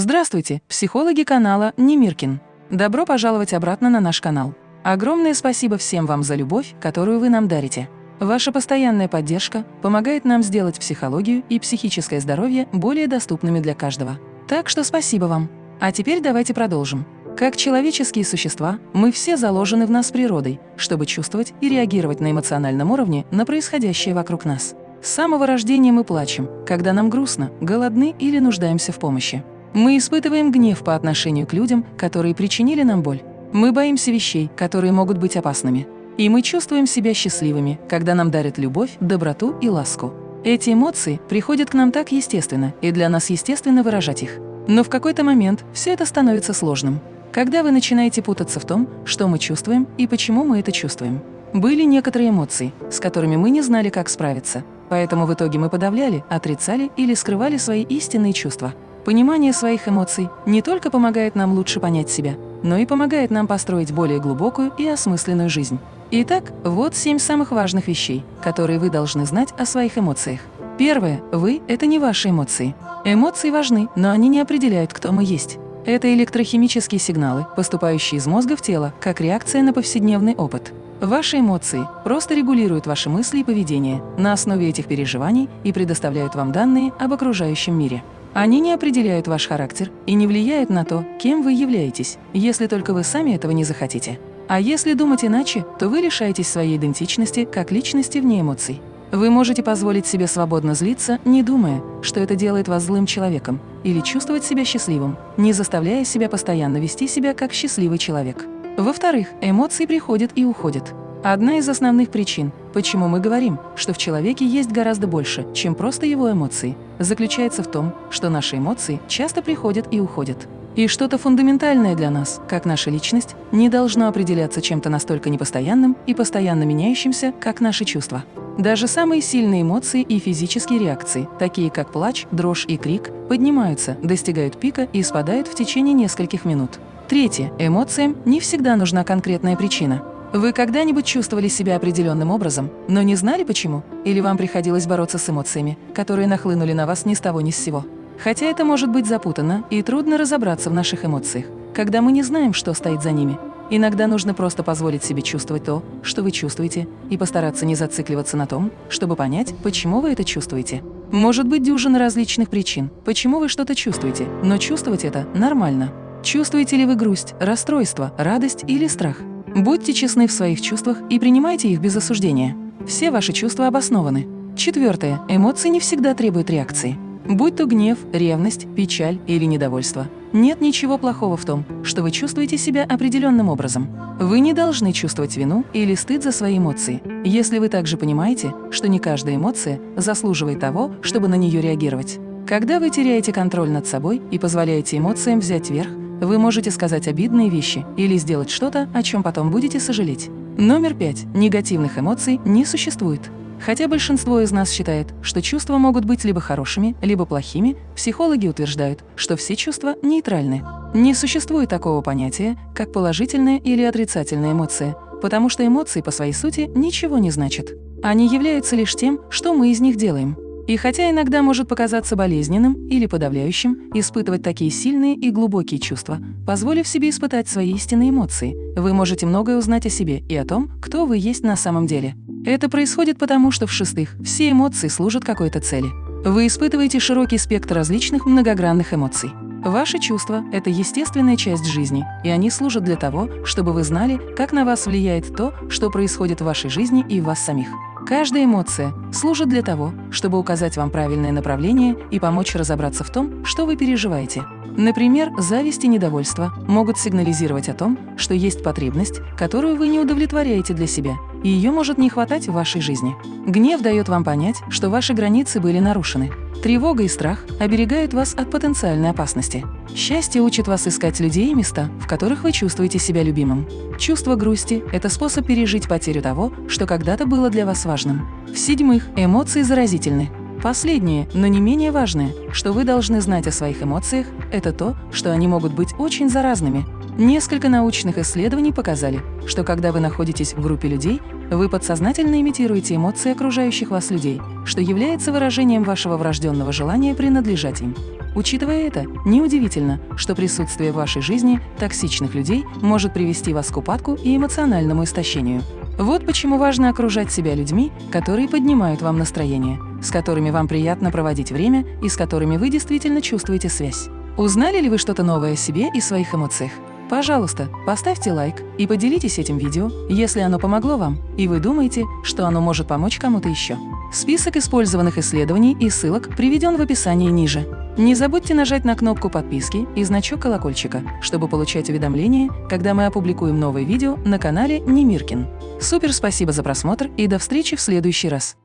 Здравствуйте, психологи канала Немиркин. Добро пожаловать обратно на наш канал. Огромное спасибо всем вам за любовь, которую вы нам дарите. Ваша постоянная поддержка помогает нам сделать психологию и психическое здоровье более доступными для каждого. Так что спасибо вам. А теперь давайте продолжим. Как человеческие существа, мы все заложены в нас природой, чтобы чувствовать и реагировать на эмоциональном уровне на происходящее вокруг нас. С самого рождения мы плачем, когда нам грустно, голодны или нуждаемся в помощи. Мы испытываем гнев по отношению к людям, которые причинили нам боль. Мы боимся вещей, которые могут быть опасными. И мы чувствуем себя счастливыми, когда нам дарят любовь, доброту и ласку. Эти эмоции приходят к нам так естественно, и для нас естественно выражать их. Но в какой-то момент все это становится сложным. Когда вы начинаете путаться в том, что мы чувствуем и почему мы это чувствуем. Были некоторые эмоции, с которыми мы не знали, как справиться. Поэтому в итоге мы подавляли, отрицали или скрывали свои истинные чувства. Понимание своих эмоций не только помогает нам лучше понять себя, но и помогает нам построить более глубокую и осмысленную жизнь. Итак, вот семь самых важных вещей, которые вы должны знать о своих эмоциях. Первое. Вы – это не ваши эмоции. Эмоции важны, но они не определяют, кто мы есть. Это электрохимические сигналы, поступающие из мозга в тело, как реакция на повседневный опыт. Ваши эмоции просто регулируют ваши мысли и поведение на основе этих переживаний и предоставляют вам данные об окружающем мире. Они не определяют ваш характер и не влияют на то, кем вы являетесь, если только вы сами этого не захотите. А если думать иначе, то вы лишаетесь своей идентичности как личности вне эмоций. Вы можете позволить себе свободно злиться, не думая, что это делает вас злым человеком, или чувствовать себя счастливым, не заставляя себя постоянно вести себя как счастливый человек. Во-вторых, эмоции приходят и уходят. Одна из основных причин, почему мы говорим, что в человеке есть гораздо больше, чем просто его эмоции, заключается в том, что наши эмоции часто приходят и уходят. И что-то фундаментальное для нас, как наша личность, не должно определяться чем-то настолько непостоянным и постоянно меняющимся, как наши чувства. Даже самые сильные эмоции и физические реакции, такие как плач, дрожь и крик, поднимаются, достигают пика и спадают в течение нескольких минут. Третье. Эмоциям не всегда нужна конкретная причина. Вы когда-нибудь чувствовали себя определенным образом, но не знали почему? Или вам приходилось бороться с эмоциями, которые нахлынули на вас ни с того ни с сего? Хотя это может быть запутанно и трудно разобраться в наших эмоциях, когда мы не знаем, что стоит за ними. Иногда нужно просто позволить себе чувствовать то, что вы чувствуете, и постараться не зацикливаться на том, чтобы понять, почему вы это чувствуете. Может быть дюжина различных причин, почему вы что-то чувствуете, но чувствовать это нормально. Чувствуете ли вы грусть, расстройство, радость или страх? Будьте честны в своих чувствах и принимайте их без осуждения. Все ваши чувства обоснованы. Четвертое. Эмоции не всегда требуют реакции. Будь то гнев, ревность, печаль или недовольство. Нет ничего плохого в том, что вы чувствуете себя определенным образом. Вы не должны чувствовать вину или стыд за свои эмоции, если вы также понимаете, что не каждая эмоция заслуживает того, чтобы на нее реагировать. Когда вы теряете контроль над собой и позволяете эмоциям взять верх, вы можете сказать обидные вещи или сделать что-то, о чем потом будете сожалеть. Номер пять. Негативных эмоций не существует. Хотя большинство из нас считает, что чувства могут быть либо хорошими, либо плохими, психологи утверждают, что все чувства нейтральны. Не существует такого понятия, как положительная или отрицательная эмоция, потому что эмоции по своей сути ничего не значат. Они являются лишь тем, что мы из них делаем. И хотя иногда может показаться болезненным или подавляющим испытывать такие сильные и глубокие чувства, позволив себе испытать свои истинные эмоции, вы можете многое узнать о себе и о том, кто вы есть на самом деле. Это происходит потому, что в-шестых, все эмоции служат какой-то цели. Вы испытываете широкий спектр различных многогранных эмоций. Ваши чувства – это естественная часть жизни, и они служат для того, чтобы вы знали, как на вас влияет то, что происходит в вашей жизни и в вас самих. Каждая эмоция служит для того, чтобы указать вам правильное направление и помочь разобраться в том, что вы переживаете. Например, зависть и недовольство могут сигнализировать о том, что есть потребность, которую вы не удовлетворяете для себя, и ее может не хватать в вашей жизни. Гнев дает вам понять, что ваши границы были нарушены. Тревога и страх оберегают вас от потенциальной опасности. Счастье учит вас искать людей и места, в которых вы чувствуете себя любимым. Чувство грусти – это способ пережить потерю того, что когда-то было для вас важным. В-седьмых, эмоции заразительны. Последнее, но не менее важное, что вы должны знать о своих эмоциях, это то, что они могут быть очень заразными. Несколько научных исследований показали, что когда вы находитесь в группе людей, вы подсознательно имитируете эмоции окружающих вас людей, что является выражением вашего врожденного желания принадлежать им. Учитывая это, неудивительно, что присутствие в вашей жизни токсичных людей может привести вас к упадку и эмоциональному истощению. Вот почему важно окружать себя людьми, которые поднимают вам настроение, с которыми вам приятно проводить время и с которыми вы действительно чувствуете связь. Узнали ли вы что-то новое о себе и своих эмоциях? Пожалуйста, поставьте лайк и поделитесь этим видео, если оно помогло вам, и вы думаете, что оно может помочь кому-то еще. Список использованных исследований и ссылок приведен в описании ниже. Не забудьте нажать на кнопку подписки и значок колокольчика, чтобы получать уведомления, когда мы опубликуем новое видео на канале Немиркин. Супер спасибо за просмотр и до встречи в следующий раз!